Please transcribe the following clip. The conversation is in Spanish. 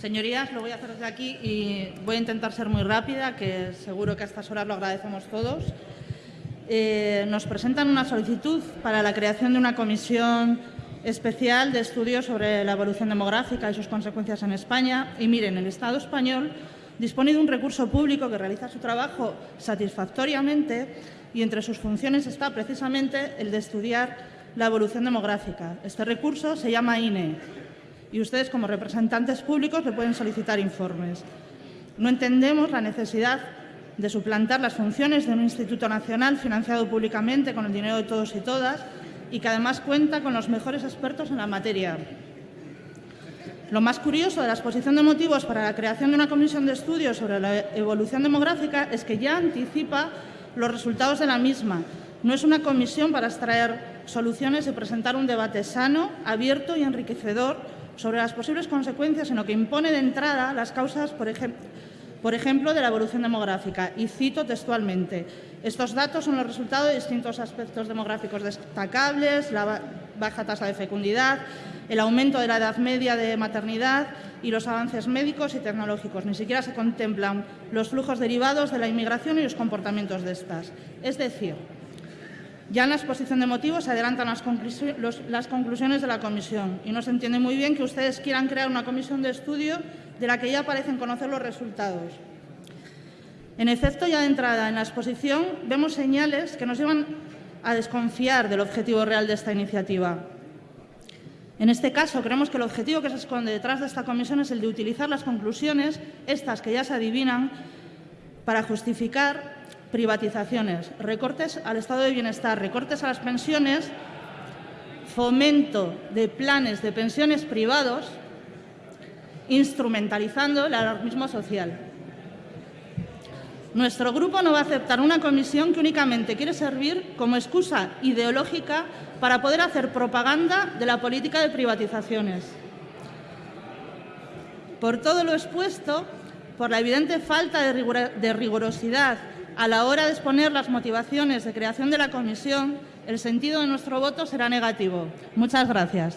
Señorías, lo voy a hacer desde aquí y voy a intentar ser muy rápida, que seguro que a estas horas lo agradecemos todos. Eh, nos presentan una solicitud para la creación de una comisión especial de estudio sobre la evolución demográfica y sus consecuencias en España. Y miren, el Estado español dispone de un recurso público que realiza su trabajo satisfactoriamente y entre sus funciones está precisamente el de estudiar la evolución demográfica. Este recurso se llama INE y ustedes como representantes públicos le pueden solicitar informes. No entendemos la necesidad de suplantar las funciones de un instituto nacional financiado públicamente con el dinero de todos y todas y que además cuenta con los mejores expertos en la materia. Lo más curioso de la exposición de motivos para la creación de una comisión de estudios sobre la evolución demográfica es que ya anticipa los resultados de la misma. No es una comisión para extraer soluciones y presentar un debate sano, abierto y enriquecedor sobre las posibles consecuencias, sino que impone de entrada las causas, por por ejemplo, de la evolución demográfica. Y cito textualmente, estos datos son los resultados de distintos aspectos demográficos destacables, la baja tasa de fecundidad, el aumento de la edad media de maternidad y los avances médicos y tecnológicos. Ni siquiera se contemplan los flujos derivados de la inmigración y los comportamientos de estas. Es decir, ya en la exposición de motivos se adelantan las, conclusiones de la comisión y no se entiende muy bien que ustedes quieran crear una comisión de estudio de la que ya parecen conocer los resultados. En efecto, ya de entrada en la exposición vemos señales que nos llevan a desconfiar del objetivo real de esta iniciativa. En este caso, creemos que el objetivo que se esconde detrás de esta comisión es el de utilizar las conclusiones, estas que ya se adivinan, para justificar privatizaciones, recortes al estado de bienestar, recortes a las pensiones, fomento de planes de pensiones privados instrumentalizando el alarmismo social. Nuestro grupo no va a aceptar una comisión que únicamente quiere servir como excusa ideológica para poder hacer propaganda de la política de privatizaciones. Por todo lo expuesto, por la evidente falta de, rigurosidad a la hora de exponer las motivaciones de creación de la comisión, el sentido de nuestro voto será negativo. Muchas gracias.